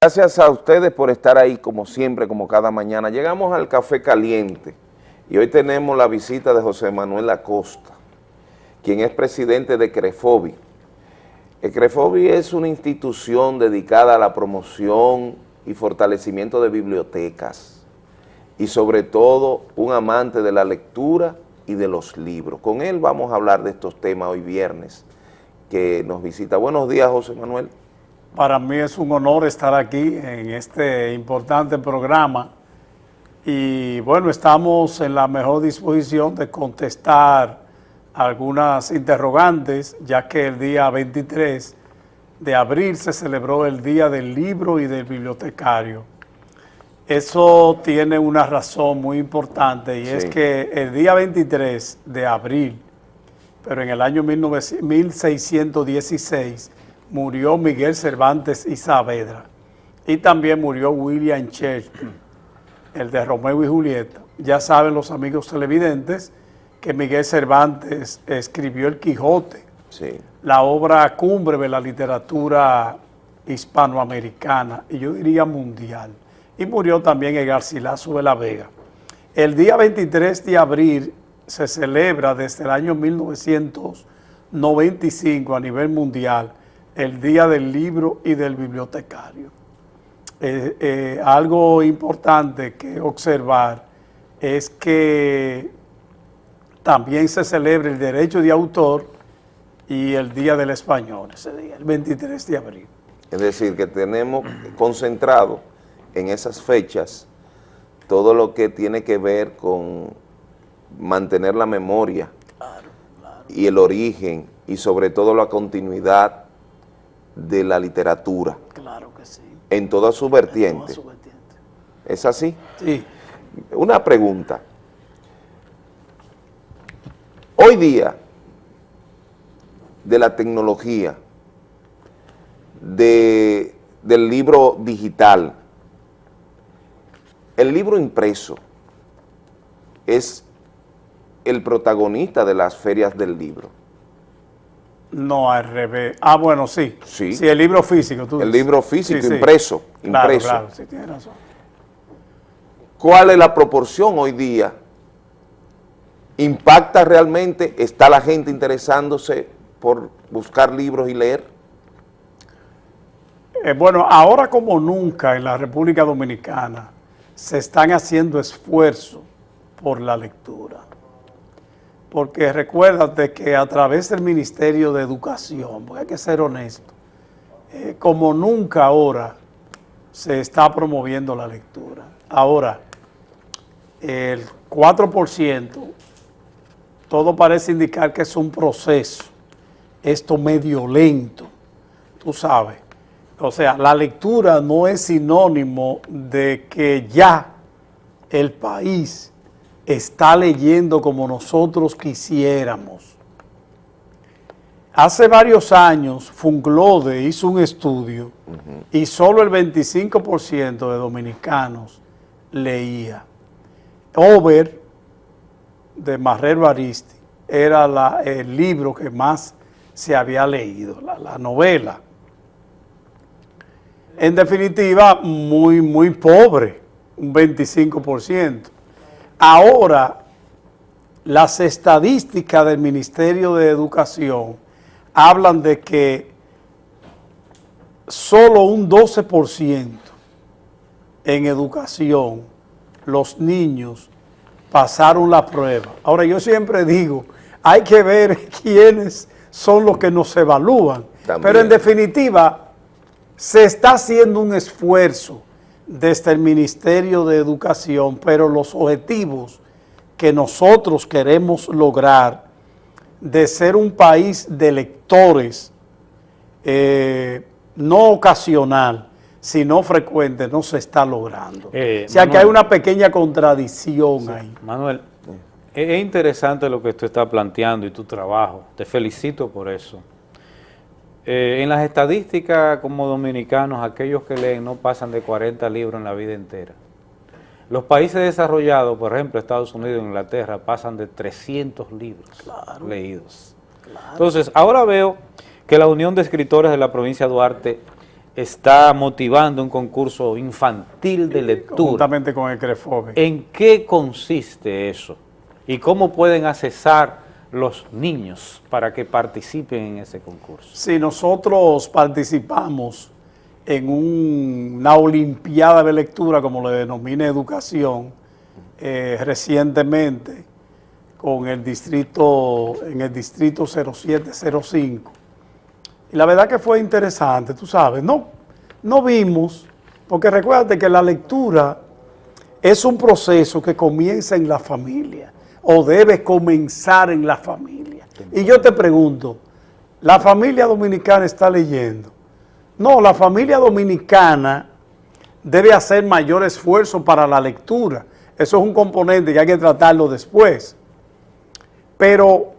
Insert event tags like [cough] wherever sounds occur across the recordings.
Gracias a ustedes por estar ahí como siempre, como cada mañana. Llegamos al Café Caliente y hoy tenemos la visita de José Manuel Acosta, quien es presidente de CREFOBI. El CREFOBI es una institución dedicada a la promoción y fortalecimiento de bibliotecas y sobre todo un amante de la lectura y de los libros. Con él vamos a hablar de estos temas hoy viernes que nos visita. Buenos días, José Manuel. Para mí es un honor estar aquí en este importante programa y bueno, estamos en la mejor disposición de contestar algunas interrogantes, ya que el día 23 de abril se celebró el Día del Libro y del Bibliotecario. Eso tiene una razón muy importante y sí. es que el día 23 de abril, pero en el año 19, 1616, murió Miguel Cervantes y Saavedra y también murió William Shakespeare, el de Romeo y Julieta. Ya saben los amigos televidentes que Miguel Cervantes escribió El Quijote, sí. la obra cumbre de la literatura hispanoamericana y yo diría mundial. Y murió también el Garcilaso de la Vega. El día 23 de abril se celebra desde el año 1995 a nivel mundial el Día del Libro y del Bibliotecario. Eh, eh, algo importante que observar es que también se celebra el derecho de autor y el Día del Español, ese día, el 23 de abril. Es decir, que tenemos concentrado en esas fechas todo lo que tiene que ver con mantener la memoria claro, claro. y el origen y sobre todo la continuidad de la literatura. Claro que sí. En toda su vertiente. Toda su vertiente. ¿Es así? Sí. Una pregunta. Hoy día, de la tecnología, de, del libro digital, el libro impreso es el protagonista de las ferias del libro. No, al revés. Ah, bueno, sí. Sí. Sí, el libro físico. Tú el libro físico, sí, impreso. Sí. Claro, impreso. claro, sí, tienes razón. ¿Cuál es la proporción hoy día? ¿Impacta realmente? ¿Está la gente interesándose por buscar libros y leer? Eh, bueno, ahora como nunca en la República Dominicana se están haciendo esfuerzos por la lectura porque recuérdate que a través del Ministerio de Educación, porque hay que ser honesto, eh, como nunca ahora se está promoviendo la lectura. Ahora, el 4%, todo parece indicar que es un proceso, esto medio lento, tú sabes. O sea, la lectura no es sinónimo de que ya el país está leyendo como nosotros quisiéramos. Hace varios años, Funglode hizo un estudio y solo el 25% de dominicanos leía. Over, de Marrero Aristi, era el libro que más se había leído, la, la novela. En definitiva, muy, muy pobre, un 25%. Ahora, las estadísticas del Ministerio de Educación hablan de que solo un 12% en educación los niños pasaron la prueba. Ahora, yo siempre digo, hay que ver [laughs] quiénes son los que nos evalúan. También. Pero en definitiva, se está haciendo un esfuerzo desde el Ministerio de Educación, pero los objetivos que nosotros queremos lograr de ser un país de lectores, eh, no ocasional, sino frecuente, no se está logrando. Eh, o sea Manuel, que hay una pequeña contradicción sí, ahí. Manuel, es interesante lo que tú estás planteando y tu trabajo, te felicito por eso. Eh, en las estadísticas como dominicanos, aquellos que leen no pasan de 40 libros en la vida entera. Los países desarrollados, por ejemplo, Estados Unidos e Inglaterra, pasan de 300 libros claro, leídos. Claro. Entonces, ahora veo que la Unión de Escritores de la provincia de Duarte está motivando un concurso infantil de lectura. Juntamente con el CREFOBE. ¿En qué consiste eso? ¿Y cómo pueden accesar los niños para que participen en ese concurso? Sí, nosotros participamos en una olimpiada de lectura, como le denomina educación, eh, recientemente con el distrito, en el distrito 0705. Y la verdad que fue interesante, tú sabes, no, no vimos, porque recuérdate que la lectura es un proceso que comienza en la familia, o debe comenzar en la familia. Y yo te pregunto, ¿la familia dominicana está leyendo? No, la familia dominicana debe hacer mayor esfuerzo para la lectura. Eso es un componente que hay que tratarlo después. Pero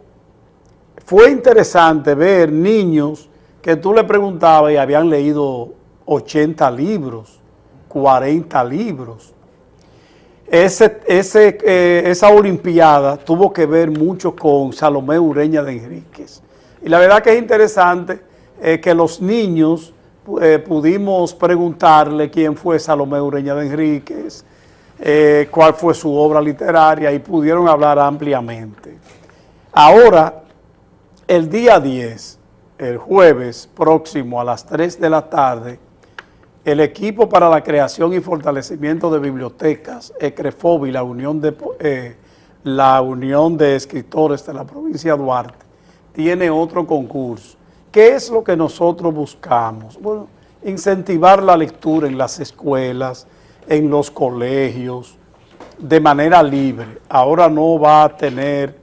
fue interesante ver niños que tú le preguntabas y habían leído 80 libros, 40 libros. Ese, eh, esa olimpiada tuvo que ver mucho con Salomé Ureña de Enríquez. Y la verdad que es interesante eh, que los niños eh, pudimos preguntarle quién fue Salomé Ureña de Enríquez, cuál fue su obra literaria y pudieron hablar ampliamente. Ahora, el día 10, el jueves próximo a las 3 de la tarde, el equipo para la creación y fortalecimiento de bibliotecas, ECREFOBI, la Unión de, eh, la Unión de Escritores de la provincia de Duarte, tiene otro concurso. ¿Qué es lo que nosotros buscamos? Bueno, incentivar la lectura en las escuelas, en los colegios, de manera libre. Ahora no va a tener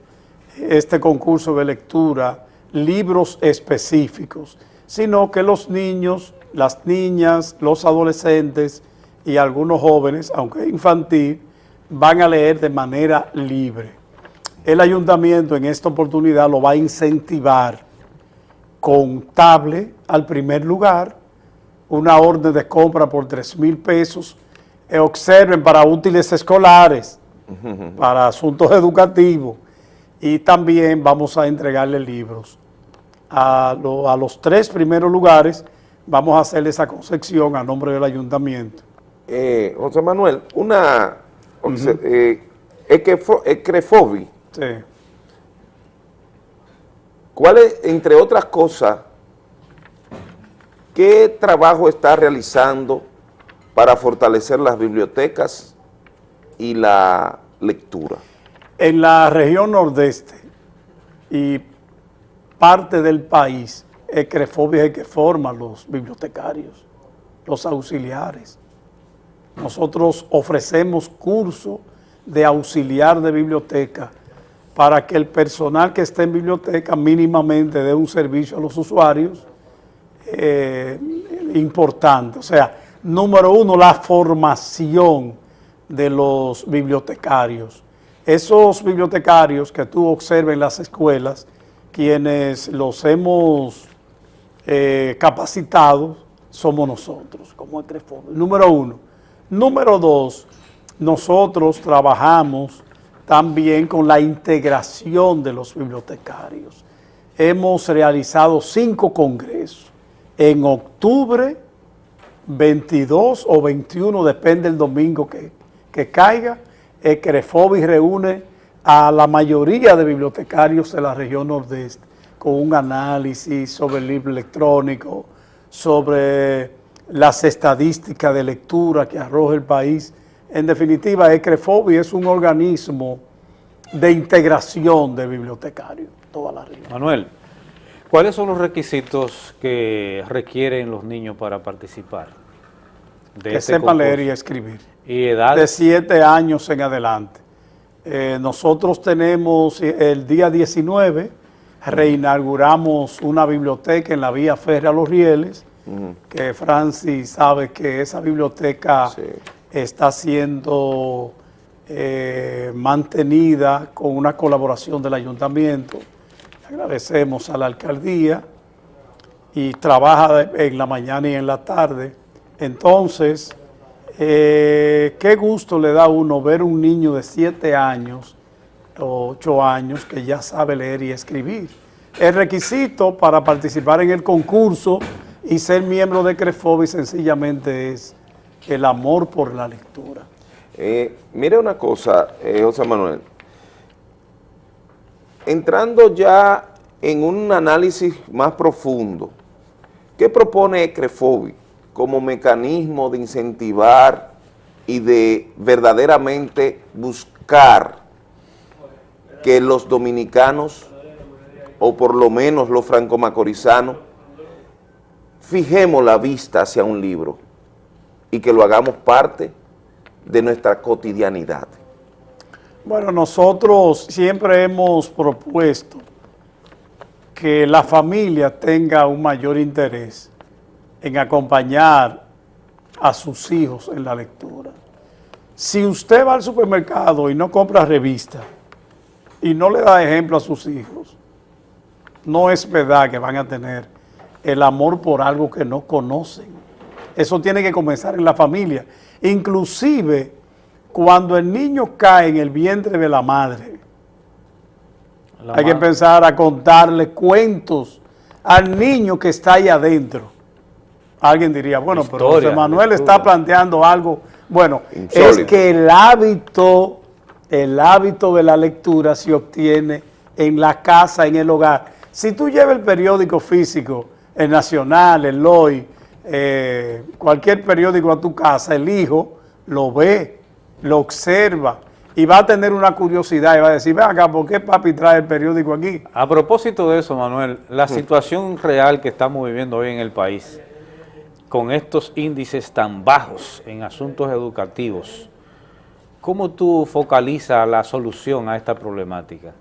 este concurso de lectura libros específicos, sino que los niños, las niñas, los adolescentes y algunos jóvenes, aunque infantil, van a leer de manera libre. El ayuntamiento en esta oportunidad lo va a incentivar con tablet al primer lugar, una orden de compra por 3 mil pesos, eh, observen para útiles escolares, para asuntos educativos, y también vamos a entregarle libros. A, los tres primeros lugares vamos a hacerle esa concepción a nombre del ayuntamiento. Eh, José Manuel, una uh Ecrefobi. Sí. ¿Cuál es, entre otras cosas, qué trabajo está realizando para fortalecer las bibliotecas y la lectura? En la región nordeste y parte del país, Es que forman los bibliotecarios, los auxiliares. Nosotros ofrecemos cursos de auxiliar de biblioteca para que el personal que esté en biblioteca mínimamente dé un servicio a los usuarios eh, importante. O sea, número uno, la formación de los bibliotecarios esos bibliotecarios que tú observas en las escuelas, quienes los hemos eh, capacitado, somos nosotros, como Ecrefondo. Número uno. Número dos, nosotros trabajamos también con la integración de los bibliotecarios. Hemos realizado cinco congresos. En octubre, 22 o 21, depende del domingo que, que caiga, Ecrefobi reúne a la mayoría de bibliotecarios de la región nordeste con un análisis sobre el libro electrónico, sobre las estadísticas de lectura que arroja el país. En definitiva, Ecrefobi es un organismo de integración de bibliotecarios, toda la región. Manuel, ¿cuáles son los requisitos que requieren los niños para participar? que este sepan leer y escribir. ¿Y edad? De siete años en adelante. Eh, nosotros tenemos eh, el día 19, reinauguramos una biblioteca en la vía férrea Los Rieles, que Francis sabe que esa biblioteca está siendo eh, mantenida con una colaboración del ayuntamiento. Agradecemos a la alcaldía y trabaja en la mañana y en la tarde. Entonces, eh, qué gusto le da a uno ver un niño de 7 años o 8 años que ya sabe leer y escribir. El requisito para participar en el concurso Y ser miembro de Crefobi sencillamente es el amor por la lectura. Eh, mire una cosa, eh, José Manuel, entrando ya en un análisis más profundo, ¿qué propone Crefobi como mecanismo de incentivar y de verdaderamente buscar que los dominicanos, o por lo menos los franco-macorizanos, fijemos la vista hacia un libro y que lo hagamos parte de nuestra cotidianidad? Bueno, nosotros siempre hemos propuesto que la familia tenga un mayor interés en acompañar a sus hijos en la lectura. Si usted va al supermercado y no compra revista y no le da ejemplo a sus hijos, no es verdad que van a tener el amor por algo que no conocen. Eso tiene que comenzar en la familia. Inclusive, cuando el niño cae en el vientre de la madre, la hay madre. que empezar a contarle cuentos al niño que está ahí adentro. Alguien diría, bueno, Historia, pero José Manuel está planteando algo. Bueno, Insólito. es que el hábito, el hábito de la lectura se obtiene en la casa, en el hogar. Si tú llevas el periódico físico, el Nacional, el Loy, eh, cualquier periódico a tu casa, el hijo lo ve, lo observa y va a tener una curiosidad y va a decir, ven acá, ¿por qué papi trae el periódico aquí? A propósito de eso, Manuel, la situación real que estamos viviendo hoy en el país, con estos índices tan bajos en asuntos educativos, ¿cómo tú focalizas la solución a esta problemática?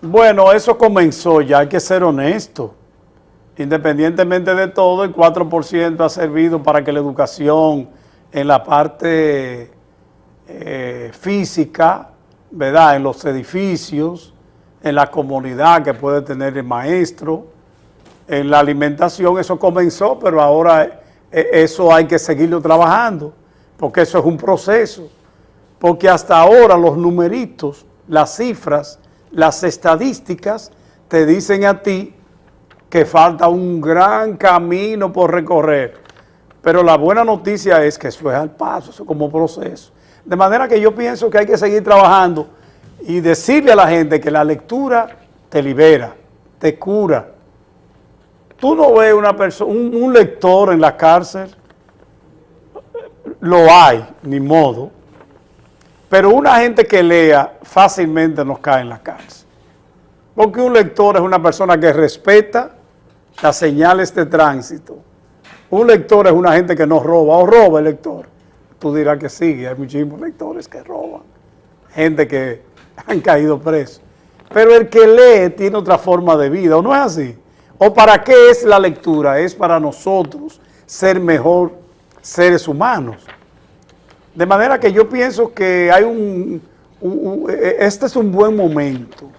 Bueno, eso comenzó ya, hay que ser honesto. Independientemente de todo, el 4% ha servido para que la educación en la parte eh, física, ¿verdad? En los edificios, en la comunidad que puede tener el maestro, en la alimentación, eso comenzó, pero ahora eh, eso hay que seguirlo trabajando, porque eso es un proceso. Porque hasta ahora los numeritos, las cifras, las estadísticas te dicen a ti que falta un gran camino por recorrer. Pero la buena noticia es que eso es al paso, eso es como proceso. De manera que yo pienso que hay que seguir trabajando y decirle a la gente que la lectura te libera, te cura. Tú no ves una persona, un lector en la cárcel, lo hay, ni modo, pero una gente que lea fácilmente nos cae en la cárcel. Porque un lector es una persona que respeta las señales de tránsito. Un lector es una gente que no roba, o roba el lector. Tú dirás que sí, hay muchísimos lectores que roban. Gente que [laughs] han caído presos. Pero el que lee tiene otra forma de vida, ¿o no es así? ¿O para qué es la lectura? Es para nosotros ser mejor seres humanos. De manera que yo pienso que hay un, un, un, este es un buen momento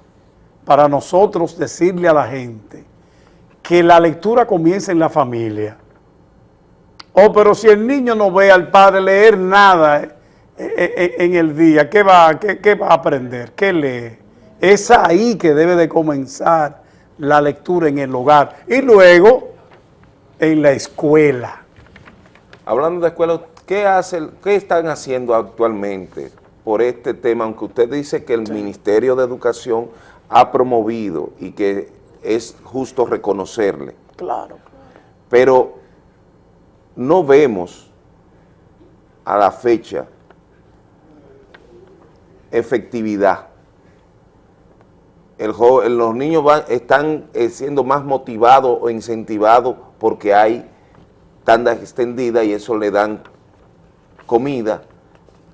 para nosotros decirle a la gente que la lectura comience en la familia. Oh, pero si el niño no ve al padre leer nada en el día, ¿qué va, qué va a aprender? ¿Qué lee? Es ahí que debe de comenzar la lectura en el hogar y luego en la escuela. Hablando de escuela, ¿Qué, hace, ¿Qué están haciendo actualmente por este tema? Aunque usted dice que el sí. Ministerio de Educación ha promovido y que es justo reconocerle. Claro. Pero no vemos a la fecha efectividad. El, los niños van, están eh, siendo más motivados o incentivados porque hay tanda extendida y eso le dan comida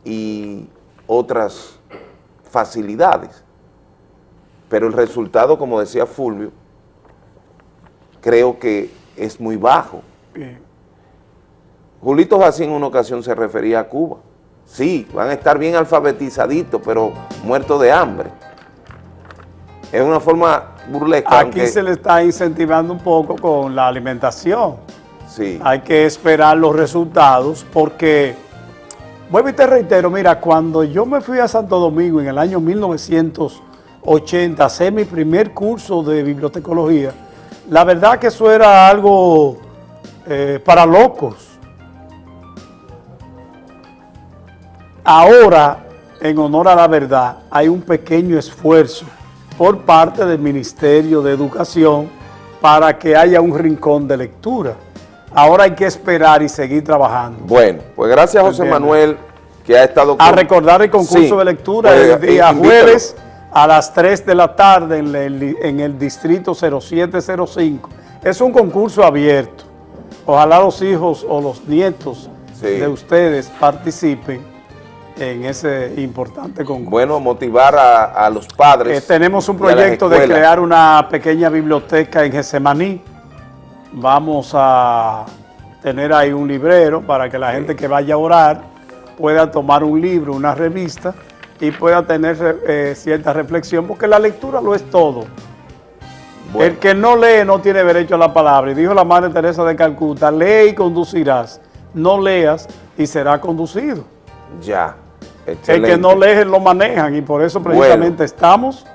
y otras facilidades. Pero el resultado, como decía Fulvio, creo que es muy bajo. Bien. Julito en una ocasión se refería a Cuba. Sí, van a estar bien alfabetizaditos, pero muertos de hambre. Es una forma burlesca. Aquí aunque... se le está incentivando un poco con la alimentación. Hay que esperar los resultados porque Vuelvo y te reitero, mira, cuando yo me fui a Santo Domingo en el año 1980 a hacer mi primer curso de bibliotecología, La verdad que eso era algo eh, para locos. Ahora, en honor a la verdad, hay un pequeño esfuerzo por parte del Ministerio de Educación para que haya un rincón de lectura. Ahora hay que esperar y seguir trabajando. Bueno, pues gracias José Manuel, que ha estado... A recordar el concurso de lectura pues, el día jueves a las 3 de la tarde en el, en el distrito 0705. Es un concurso abierto. Ojalá los hijos o los nietos de ustedes participen en ese importante concurso. Bueno, motivar a, los padres. Eh, tenemos un proyecto de crear una pequeña biblioteca en Gesemaní. Vamos a tener ahí un librero para que la gente que vaya a orar pueda tomar un libro, una revista y pueda tener eh, cierta reflexión, porque la lectura lo es todo. El que no lee no tiene derecho a la palabra. Y dijo la Madre Teresa de Calcuta, lee y conducirás. No leas y será conducido. Ya. El que no lee lo manejan y por eso precisamente estamos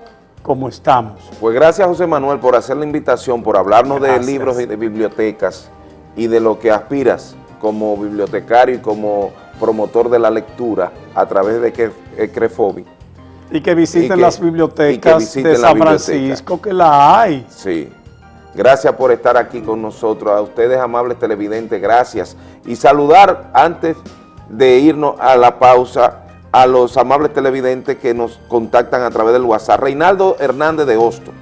como estamos. Pues gracias José Manuel por hacer la invitación, por hablarnos de libros y de bibliotecas y de lo que aspiras como bibliotecario y como promotor de la lectura a través de CREFOBI. Y que visiten las bibliotecas de San Francisco, que la hay. Sí. Gracias por estar aquí con nosotros. A ustedes, amables televidentes, gracias. Y saludar antes de irnos a la pausa a los amables televidentes que nos contactan a través del WhatsApp. Reinaldo Hernández de Hostos.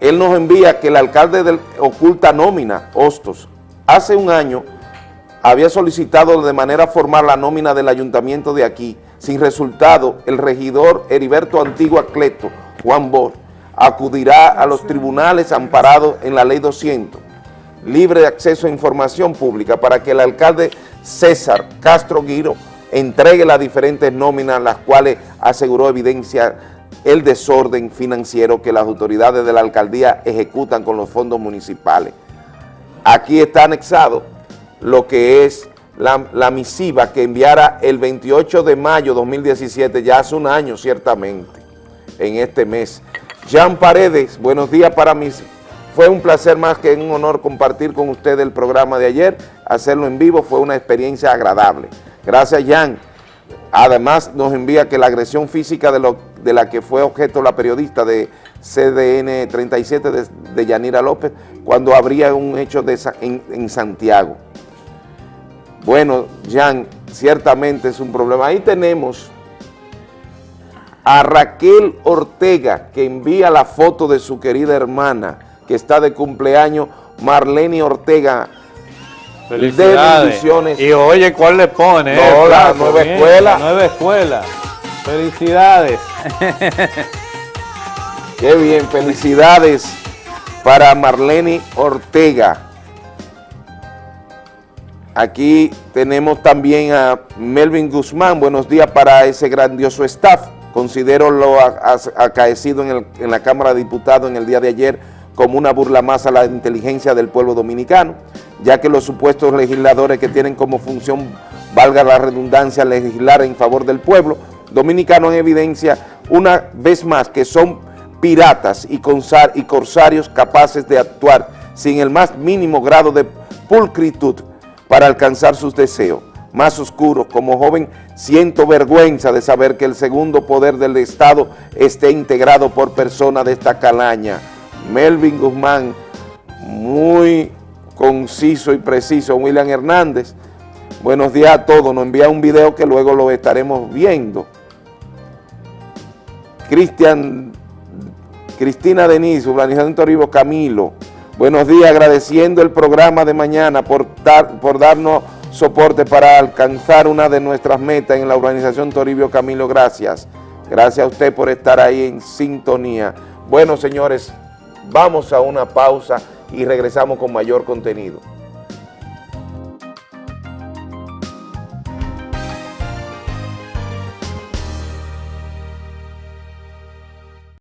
Él nos envía que el alcalde del Oculta Nómina, Hostos, hace un año había solicitado de manera formal la nómina del ayuntamiento de aquí. Sin resultado, el regidor Heriberto Antigua Cleto, Juan Bor, acudirá a los tribunales amparados en la ley 200, libre de acceso a información pública, para que el alcalde César Castro Guiro entregue las diferentes nóminas, las cuales aseguró evidencia el desorden financiero que las autoridades de la alcaldía ejecutan con los fondos municipales. Aquí está anexado lo que es la, misiva que enviara el 28 de mayo de 2017, ya hace un año ciertamente, en este mes. Jean Paredes, buenos días para mí. Fue un placer más que un honor compartir con usted el programa de ayer, hacerlo en vivo fue una experiencia agradable. Gracias, Jan. Además, nos envía que la agresión física de, lo, de la que fue objeto la periodista de CDN 37 de, Yanira López, cuando habría un hecho de, en, en Santiago. Bueno, Jan, ciertamente es un problema. Ahí tenemos a Raquel Ortega, que envía la foto de su querida hermana, que está de cumpleaños, Marlene Ortega. Felicidades. y oye, ¿cuál le pone? No, la nueva escuela. nueva escuela. Felicidades. [laughs] Qué bien, felicidades para Marlene Ortega. Aquí tenemos también a Melvin Guzmán, buenos días para ese grandioso staff. Considero lo acaecido en, en la Cámara de Diputados en el día de ayer como una burla más a la inteligencia del pueblo dominicano, ya que los supuestos legisladores que tienen como función, valga la redundancia, legislar en favor del pueblo dominicano en evidencia una vez más que son piratas y corsarios capaces de actuar sin el más mínimo grado de pulcritud para alcanzar sus deseos más oscuros. Como joven siento vergüenza de saber que el segundo poder del Estado esté integrado por personas de esta calaña. Melvin Guzmán, muy conciso y preciso. William Hernández, buenos días a todos. Nos envía un video que luego lo estaremos viendo. Cristian, Cristina Denise, Urbanización Toribio Camilo, Buenos días, agradeciendo el programa de mañana por, dar, por darnos soporte para alcanzar una de nuestras metas en la urbanización Toribio Camilo, gracias. Gracias a usted por estar ahí en sintonía. Bueno, señores, vamos a una pausa y regresamos con mayor contenido.